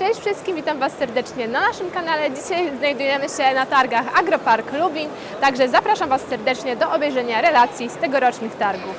Cześć wszystkim, witam Was serdecznie na naszym kanale. Dzisiaj znajdujemy się na targach Agropark Lubin, także zapraszam Was serdecznie do obejrzenia relacji z tegorocznych targów.